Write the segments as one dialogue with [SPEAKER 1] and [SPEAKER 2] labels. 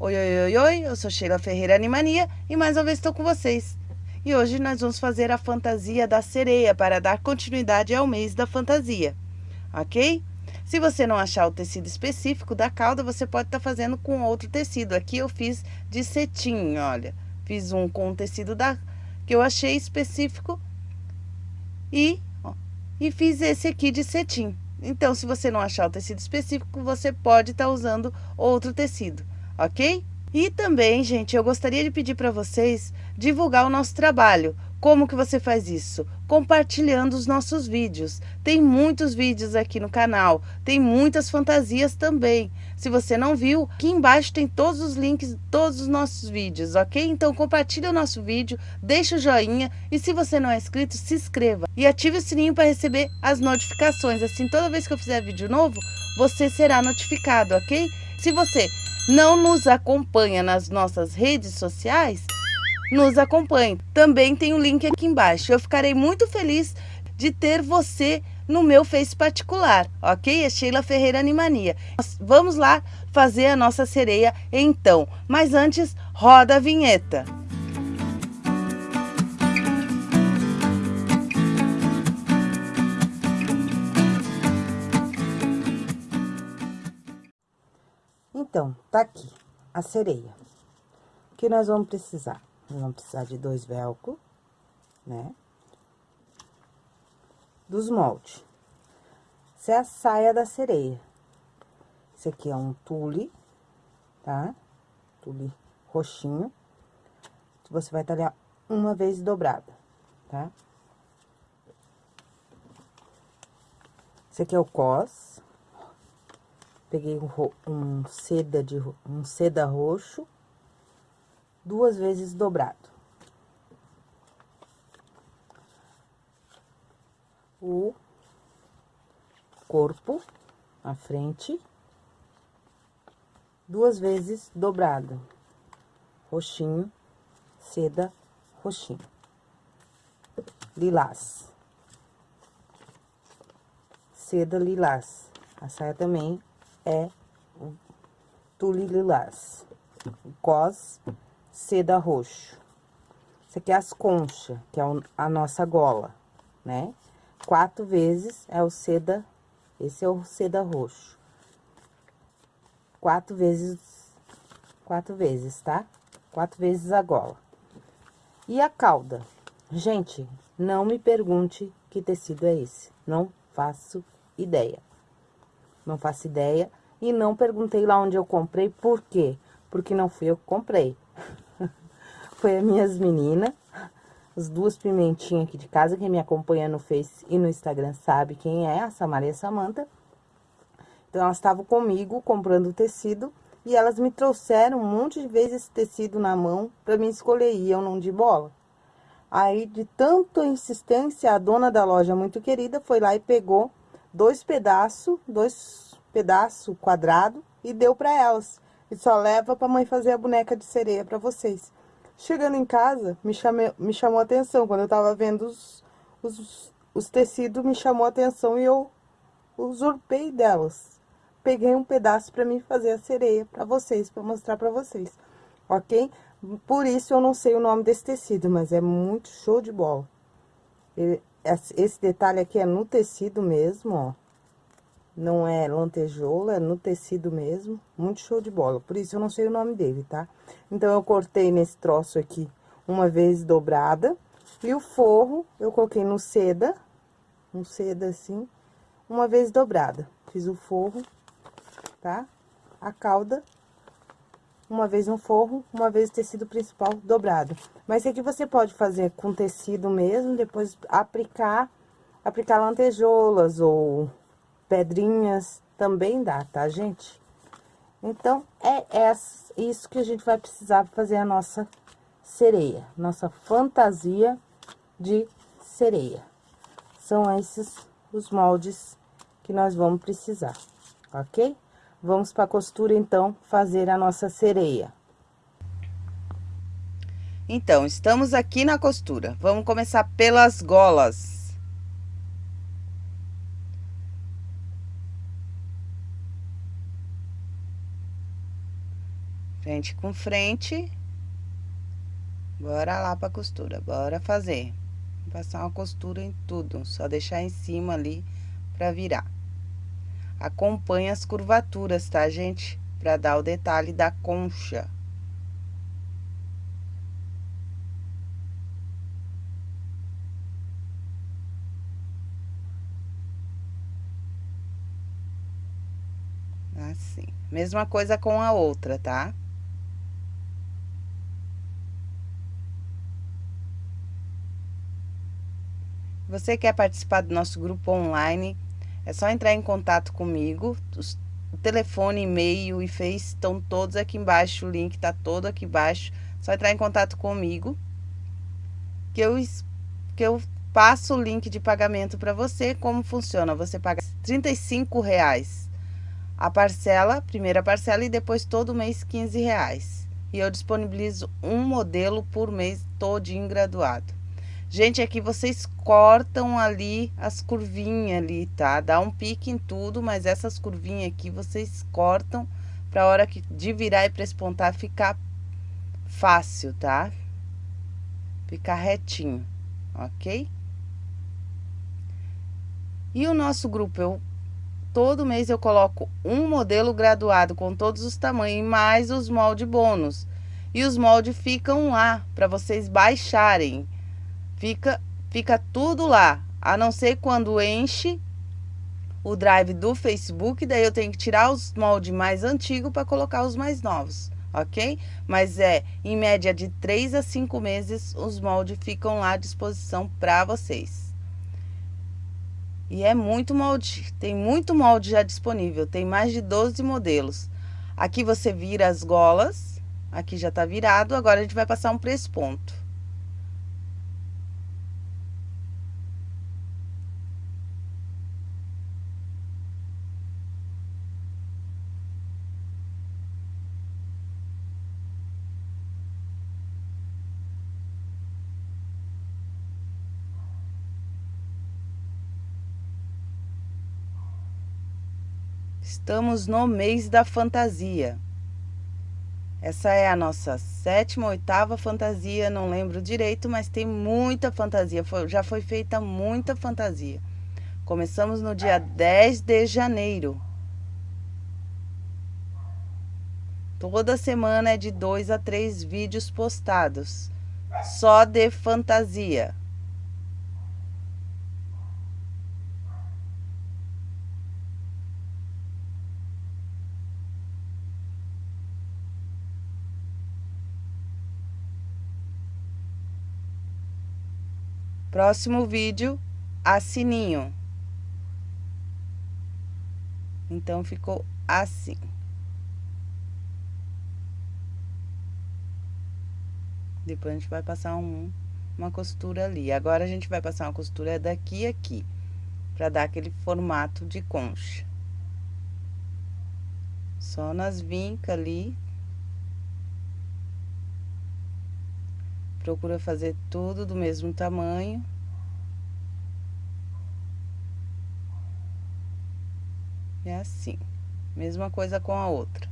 [SPEAKER 1] Oi, oi, oi, oi, eu sou Sheila Ferreira Animania e mais uma vez estou com vocês. E hoje nós vamos fazer a fantasia da sereia para dar continuidade ao mês da fantasia, ok? Se você não achar o tecido específico da cauda, você pode estar tá fazendo com outro tecido. Aqui eu fiz de cetim, olha. Fiz um com o tecido da, que eu achei específico e, ó, e fiz esse aqui de cetim. Então, se você não achar o tecido específico, você pode estar tá usando outro tecido, ok? E também, gente, eu gostaria de pedir para vocês divulgar o nosso trabalho. Como que você faz isso? Compartilhando os nossos vídeos. Tem muitos vídeos aqui no canal, tem muitas fantasias também. Se você não viu, aqui embaixo tem todos os links todos os nossos vídeos, ok? Então compartilhe o nosso vídeo, deixa o joinha e se você não é inscrito, se inscreva. E ative o sininho para receber as notificações, assim toda vez que eu fizer vídeo novo, você será notificado, ok? Se você não nos acompanha nas nossas redes sociais, nos acompanhe. Também tem o um link aqui embaixo. Eu ficarei muito feliz de ter você no meu Face particular, ok? É Sheila Ferreira Animania. Vamos lá fazer a nossa sereia então. Mas antes, roda a vinheta. Então, tá aqui a sereia. O que nós vamos precisar? Nós vamos precisar de dois velcro, né? Dos moldes. Essa é a saia da sereia. Esse aqui é um tule, tá? Tule roxinho. Você vai talhar uma vez dobrada, tá? Esse aqui é o cos. Peguei um, um seda de um seda roxo duas vezes dobrado. O corpo, a frente, duas vezes dobrado. Roxinho, seda, roxinho. Lilás. Seda lilás. A saia também é tule lilás. Cos seda roxo. Isso aqui é as conchas, que é a nossa gola, né? Quatro vezes é o seda, esse é o seda roxo. Quatro vezes, quatro vezes, tá? Quatro vezes a gola. E a cauda? Gente, não me pergunte que tecido é esse. Não faço ideia. Não faço ideia. E não perguntei lá onde eu comprei, por quê? Porque não fui eu que comprei foi as minhas meninas, as duas pimentinhas aqui de casa, quem me acompanha no Face e no Instagram sabe quem é, a Samaria Samanta. Então, elas estavam comigo comprando tecido e elas me trouxeram um monte de vezes esse tecido na mão para mim escolher e eu não de bola. Aí, de tanta insistência, a dona da loja muito querida foi lá e pegou dois pedaços, dois pedaços quadrado e deu para elas. E só leva para mãe fazer a boneca de sereia para vocês. Chegando em casa, me, chamei, me chamou a atenção. Quando eu tava vendo os, os, os tecidos, me chamou a atenção e eu usurpei delas. Peguei um pedaço pra mim fazer a sereia pra vocês, pra mostrar pra vocês, ok? Por isso eu não sei o nome desse tecido, mas é muito show de bola. Esse detalhe aqui é no tecido mesmo, ó. Não é lantejoula, é no tecido mesmo. Muito show de bola. Por isso eu não sei o nome dele, tá? Então, eu cortei nesse troço aqui uma vez dobrada. E o forro, eu coloquei no seda, um seda assim, uma vez dobrada. Fiz o forro, tá? A cauda, uma vez no forro, uma vez o tecido principal dobrado. Mas isso aqui você pode fazer com tecido mesmo, depois aplicar, aplicar lantejoulas ou pedrinhas, também dá, tá, gente? Então, é isso que a gente vai precisar fazer a nossa sereia, nossa fantasia de sereia. São esses os moldes que nós vamos precisar, ok? Vamos para a costura, então, fazer a nossa sereia. Então, estamos aqui na costura. Vamos começar pelas golas. Frente com frente. Bora lá pra costura, bora fazer. Passar uma costura em tudo, só deixar em cima ali pra virar. Acompanhe as curvaturas, tá, gente? Pra dar o detalhe da concha. Assim. Mesma coisa com a outra, tá? Você quer participar do nosso grupo online, é só entrar em contato comigo. O telefone, e-mail e Face estão todos aqui embaixo, o link tá todo aqui embaixo. Só entrar em contato comigo, que eu, que eu passo o link de pagamento para você. Como funciona? Você paga R$ reais a parcela, primeira parcela e depois todo mês 15 reais. E eu disponibilizo um modelo por mês todinho graduado. Gente, aqui vocês cortam ali as curvinhas ali, tá? Dá um pique em tudo, mas essas curvinhas aqui vocês cortam pra hora que, de virar e prespontar ficar fácil, tá? Ficar retinho, ok? E o nosso grupo, eu todo mês eu coloco um modelo graduado com todos os tamanhos, mais os moldes bônus. E os moldes ficam lá, para vocês baixarem. Fica, fica tudo lá, a não ser quando enche o drive do Facebook, daí eu tenho que tirar os moldes mais antigos para colocar os mais novos, ok? Mas é, em média de 3 a 5 meses, os moldes ficam lá à disposição para vocês. E é muito molde, tem muito molde já disponível, tem mais de 12 modelos. Aqui você vira as golas, aqui já tá virado, agora a gente vai passar um presponto. Estamos no mês da fantasia. Essa é a nossa sétima, oitava fantasia, não lembro direito, mas tem muita fantasia, foi, já foi feita muita fantasia. Começamos no dia 10 de janeiro. Toda semana é de dois a três vídeos postados, só de fantasia. Próximo vídeo, assininho. Então, ficou assim. Depois a gente vai passar um, uma costura ali. Agora, a gente vai passar uma costura daqui a aqui. Pra dar aquele formato de concha. Só nas vincas ali. Procura fazer tudo do mesmo tamanho. É assim. Mesma coisa com a outra.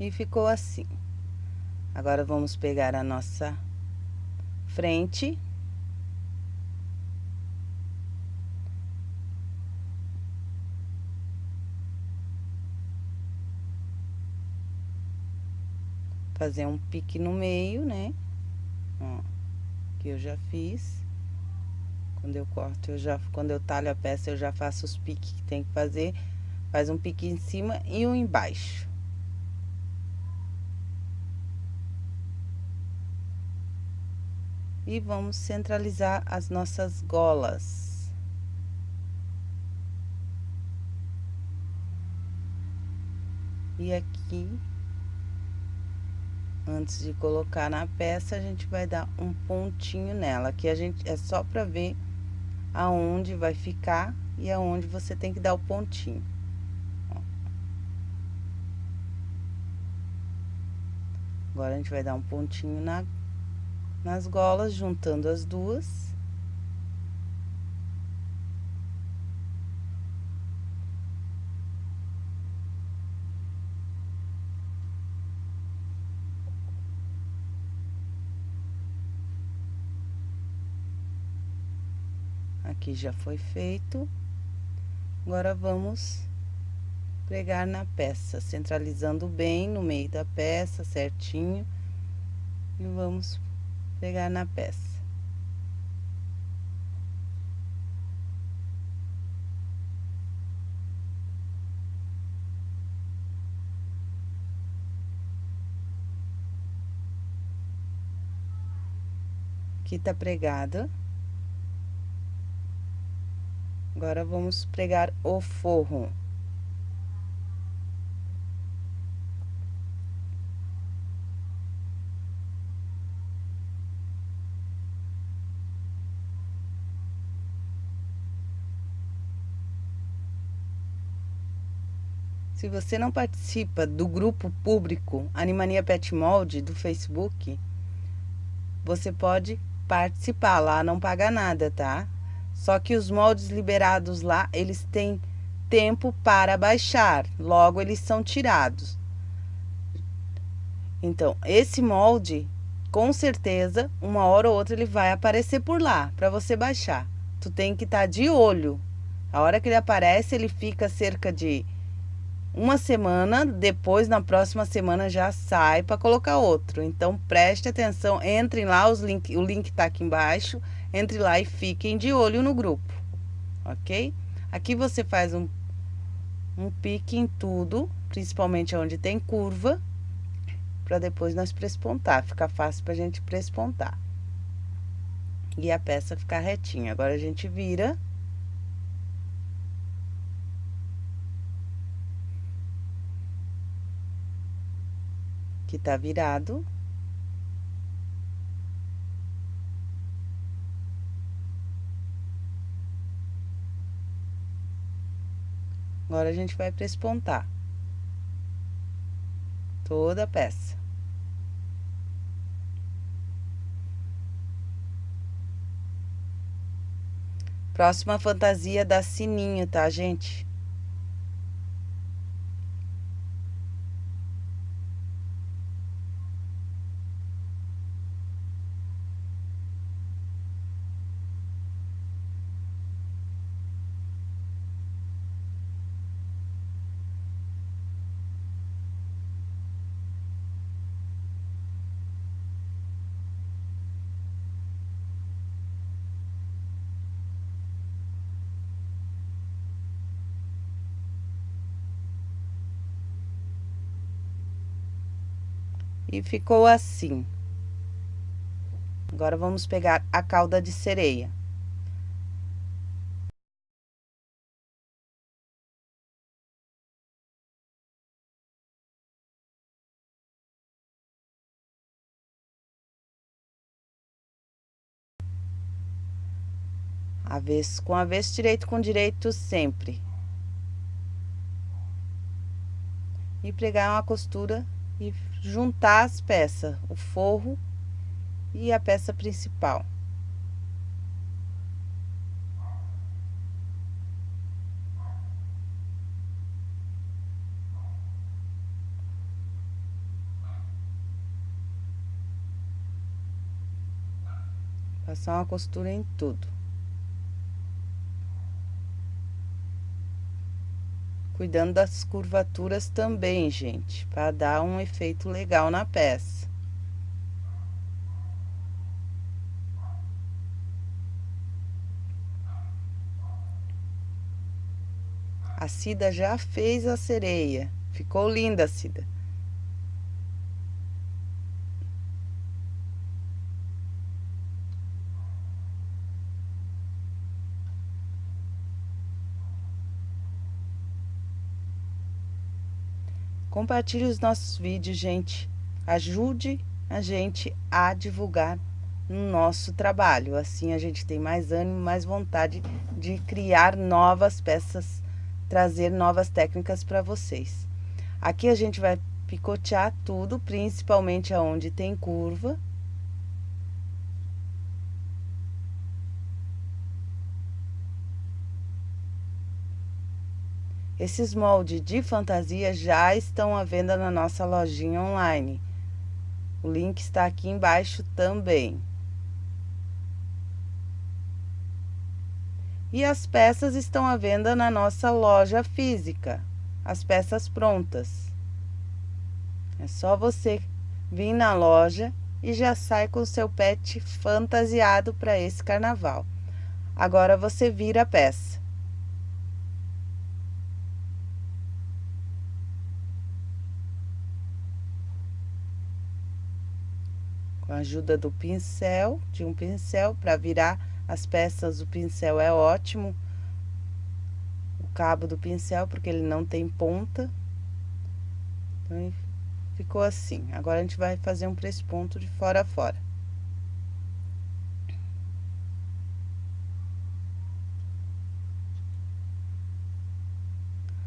[SPEAKER 1] E ficou assim. Agora, vamos pegar a nossa frente. Fazer um pique no meio, né? Ó, que eu já fiz. Quando eu corto, eu já, quando eu talho a peça, eu já faço os piques que tem que fazer. Faz um pique em cima e um embaixo. E vamos centralizar as nossas golas. E aqui, antes de colocar na peça, a gente vai dar um pontinho nela. Aqui a gente é só para ver aonde vai ficar e aonde você tem que dar o pontinho. Agora, a gente vai dar um pontinho na, nas golas, juntando as duas. Aqui já foi feito. Agora, vamos pregar na peça, centralizando bem no meio da peça, certinho. E vamos pregar na peça. Aqui tá pregada. Agora, vamos pregar o forro. Se você não participa do grupo público Animania Pet Mold do Facebook, você pode participar lá, não paga nada, tá? Só que os moldes liberados lá, eles têm tempo para baixar, logo eles são tirados. Então, esse molde, com certeza, uma hora ou outra ele vai aparecer por lá, para você baixar. Tu tem que estar tá de olho. A hora que ele aparece, ele fica cerca de uma semana, depois na próxima semana já sai para colocar outro. Então preste atenção, entrem lá, os link, o link tá aqui embaixo, entre lá e fiquem de olho no grupo, ok? Aqui você faz um, um pique em tudo, principalmente onde tem curva, para depois nós prespontar, fica fácil pra gente prespontar. E a peça ficar retinha. Agora a gente vira que tá virado. Agora, a gente vai prespontar toda a peça. Próxima fantasia da sininho, tá, gente? E ficou assim. Agora, vamos pegar a cauda de sereia. Avesso com avesso, direito com direito sempre. E pregar uma costura e juntar as peças, o forro e a peça principal. Passar uma costura em tudo. Cuidando das curvaturas também, gente, para dar um efeito legal na peça. A Cida já fez a sereia. Ficou linda, Cida. Compartilhe os nossos vídeos, gente. Ajude a gente a divulgar no nosso trabalho. Assim a gente tem mais ânimo, mais vontade de criar novas peças, trazer novas técnicas para vocês. Aqui a gente vai picotear tudo, principalmente aonde tem curva. Esses moldes de fantasia já estão à venda na nossa lojinha online. O link está aqui embaixo também. E as peças estão à venda na nossa loja física, as peças prontas. É só você vir na loja e já sai com seu pet fantasiado para esse carnaval. Agora você vira a peça. Ajuda do pincel, de um pincel, para virar as peças, o pincel é ótimo. O cabo do pincel, porque ele não tem ponta. Então, ficou assim. Agora, a gente vai fazer um ponto de fora a fora.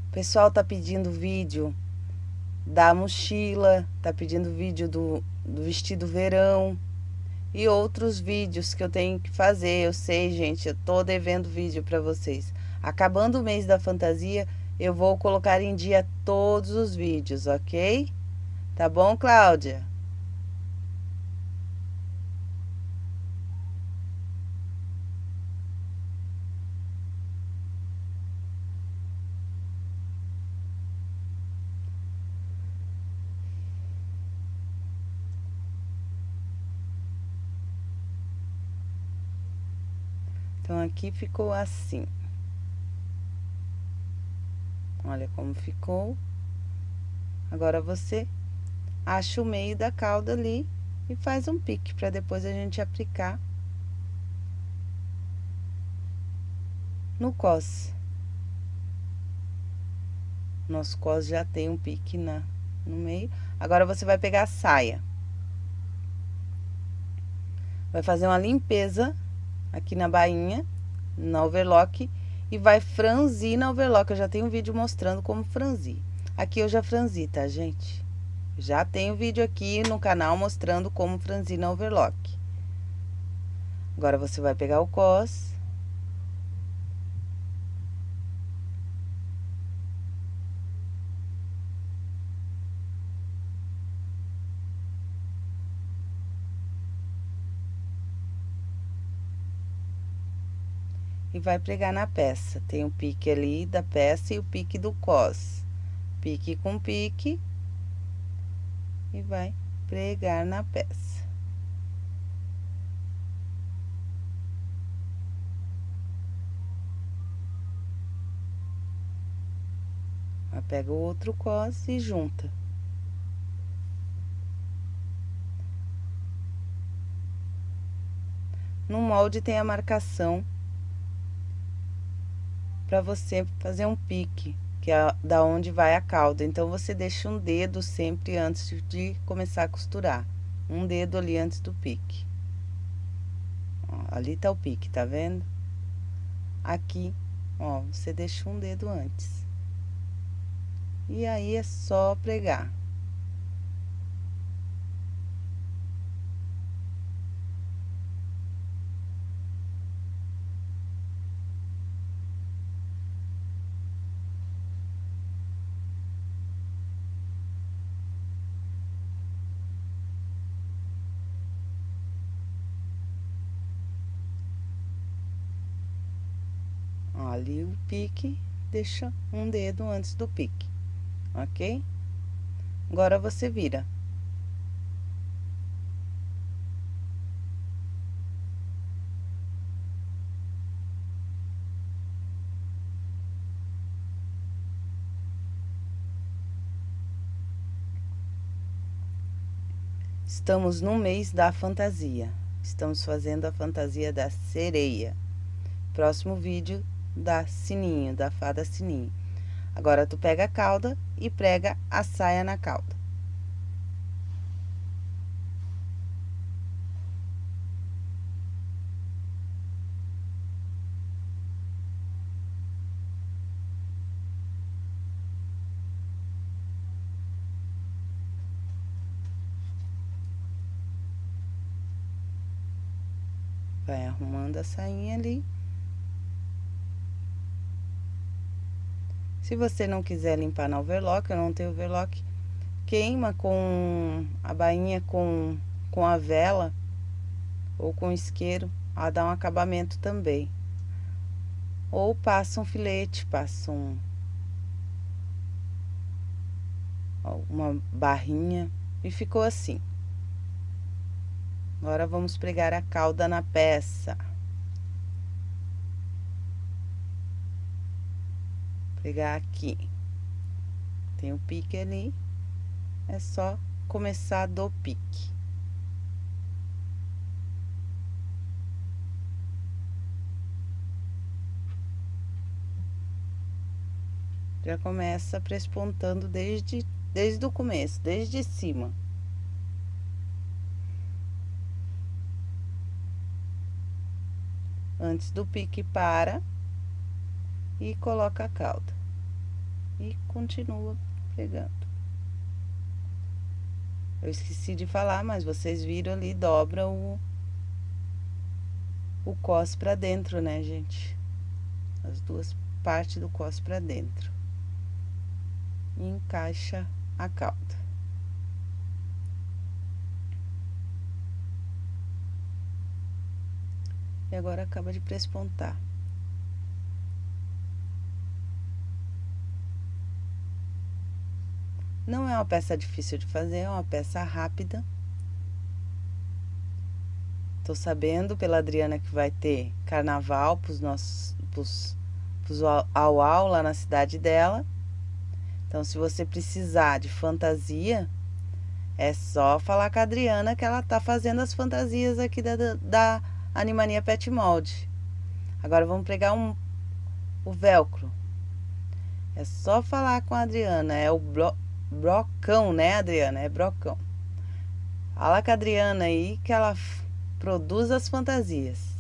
[SPEAKER 1] O pessoal tá pedindo vídeo da mochila, tá pedindo vídeo do, do vestido verão e outros vídeos que eu tenho que fazer. Eu sei, gente, eu tô devendo vídeo para vocês. Acabando o mês da fantasia, eu vou colocar em dia todos os vídeos, ok? Tá bom, Cláudia? Então, aqui ficou assim. Olha como ficou. Agora, você acha o meio da cauda ali e faz um pique, para depois a gente aplicar no cos. Nosso cos já tem um pique na, no meio. Agora, você vai pegar a saia. Vai fazer uma limpeza aqui na bainha, na overlock, e vai franzir na overlock. Eu já tenho um vídeo mostrando como franzir. Aqui eu já franzi, tá, gente? Já tenho vídeo aqui no canal mostrando como franzir na overlock. Agora, você vai pegar o cos vai pregar na peça. Tem o pique ali da peça e o pique do cos. Pique com pique e vai pregar na peça. pega o outro cos e junta. No molde tem a marcação para você fazer um pique, que é da onde vai a cauda. Então, você deixa um dedo sempre antes de começar a costurar. Um dedo ali antes do pique. Ó, ali tá o pique, tá vendo? Aqui, ó, você deixa um dedo antes. E aí, é só pregar. Ali o pique, deixa um dedo antes do pique, ok? Agora, você vira. Estamos no mês da fantasia. Estamos fazendo a fantasia da sereia. Próximo vídeo da sininho, da fada sininho. Agora, tu pega a cauda e prega a saia na cauda. Vai arrumando a sainha ali. Se você não quiser limpar na overlock, eu não tenho overlock, queima com a bainha com, com a vela ou com isqueiro, a dar um acabamento também. Ou passa um filete, passa um, uma barrinha e ficou assim. Agora vamos pregar a cauda na peça. Pegar aqui. Tem o pique ali. É só começar do pique. Já começa prespontando desde, desde o começo, desde cima. antes do pique para e coloca a cauda e continua pegando. Eu esqueci de falar, mas vocês viram ali, dobra o, o cos para dentro, né, gente? As duas partes do cos para dentro. E encaixa a cauda. e agora acaba de prespontar. Não é uma peça difícil de fazer, é uma peça rápida. Tô sabendo pela Adriana que vai ter carnaval pros nossos pros, pros au, au lá na cidade dela. Então, se você precisar de fantasia, é só falar com a Adriana que ela tá fazendo as fantasias aqui da, da Animania Pet Mold. Agora vamos pregar um, o velcro. É só falar com a Adriana, é o brocão, né, Adriana? É brocão. Fala com a Adriana aí que ela produz as fantasias.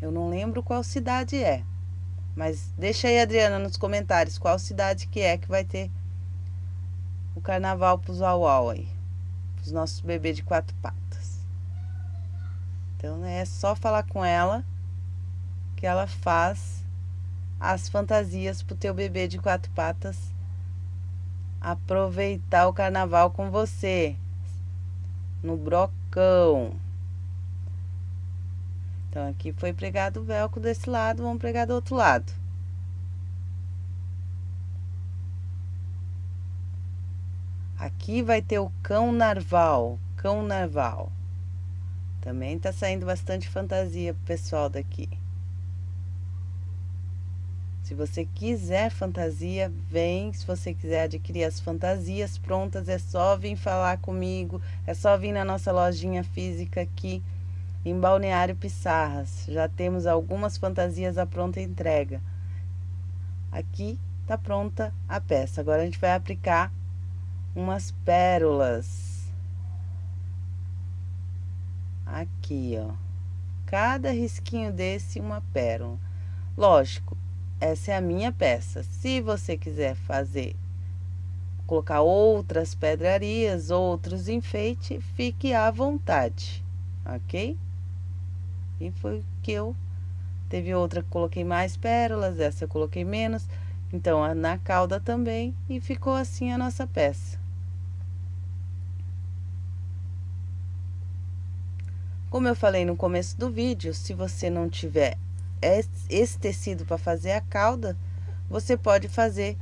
[SPEAKER 1] Eu não lembro qual cidade é. Mas deixa aí, Adriana, nos comentários qual cidade que é que vai ter o carnaval pros uau aí. Pros nossos bebês de quatro patas. Então, né, é só falar com ela que ela faz as fantasias pro teu bebê de quatro patas aproveitar o carnaval com você no brocão. Então, aqui foi pregado o velcro desse lado, vamos pregar do outro lado. Aqui vai ter o cão narval, cão narval. Também tá saindo bastante fantasia pro pessoal daqui. Se você quiser fantasia, vem. Se você quiser adquirir as fantasias prontas, é só vir falar comigo. É só vir na nossa lojinha física aqui em Balneário Pissarras. Já temos algumas fantasias à pronta entrega. Aqui tá pronta a peça. Agora a gente vai aplicar umas pérolas. Aqui, ó. Cada risquinho desse, uma pérola. Lógico, essa é a minha peça. Se você quiser fazer, colocar outras pedrarias, outros enfeites, fique à vontade, ok? E foi que eu... Teve outra que coloquei mais pérolas, essa eu coloquei menos. Então, na cauda também, e ficou assim a nossa peça. Como eu falei no começo do vídeo, se você não tiver esse tecido para fazer a cauda, você pode fazer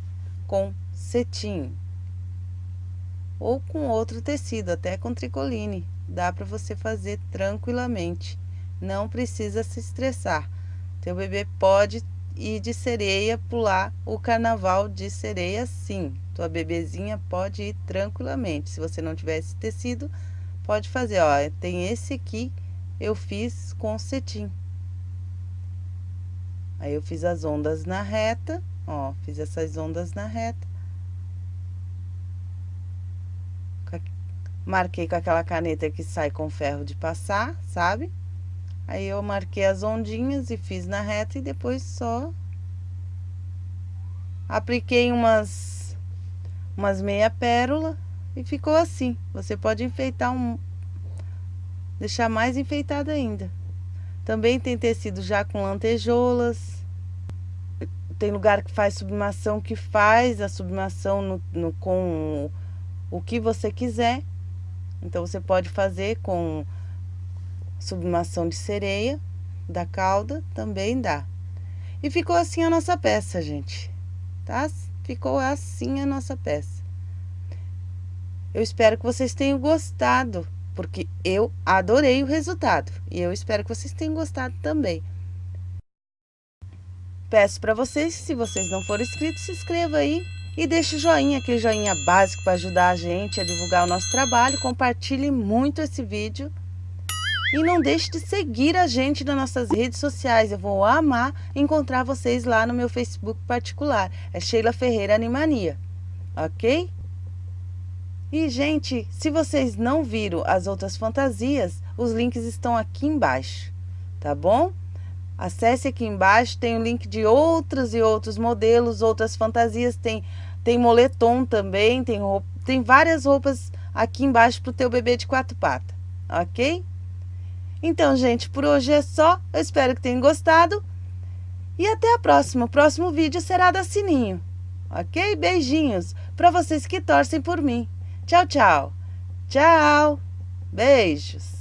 [SPEAKER 1] com cetim. Ou com outro tecido, até com tricoline. Dá para você fazer tranquilamente. Não precisa se estressar. Teu bebê pode ir de sereia, pular o carnaval de sereia sim. Tua bebezinha pode ir tranquilamente. Se você não tiver esse tecido, pode fazer. Ó, tem esse aqui eu fiz com cetim. Aí eu fiz as ondas na reta, ó, fiz essas ondas na reta. Marquei com aquela caneta que sai com ferro de passar, sabe? Aí eu marquei as ondinhas e fiz na reta e depois só apliquei umas umas meia pérola E ficou assim. Você pode enfeitar um... Deixar mais enfeitado ainda. Também tem tecido já com lantejoulas. Tem lugar que faz sublimação que faz a sublimação no, no, com o que você quiser. Então você pode fazer com sublimação de sereia da cauda, também dá. E ficou assim a nossa peça, gente. Tá? Ficou assim a nossa peça. Eu espero que vocês tenham gostado porque eu adorei o resultado e eu espero que vocês tenham gostado também. Peço para vocês, se vocês não forem inscritos, se inscreva aí e deixe o joinha, aquele joinha básico para ajudar a gente a divulgar o nosso trabalho. Compartilhe muito esse vídeo. E não deixe de seguir a gente nas nossas redes sociais. Eu vou amar encontrar vocês lá no meu Facebook particular. É Sheila Ferreira Animania. Ok? E, gente, se vocês não viram as outras fantasias, os links estão aqui embaixo, tá bom? Acesse aqui embaixo, tem o link de outros e outros modelos, outras fantasias, tem, tem moletom também, tem, roupa, tem várias roupas aqui embaixo para o teu bebê de quatro patas, ok? Então, gente, por hoje é só, eu espero que tenham gostado e até a próxima. O próximo vídeo será da Sininho, ok? Beijinhos para vocês que torcem por mim. Tchau, tchau. Tchau. Beijos.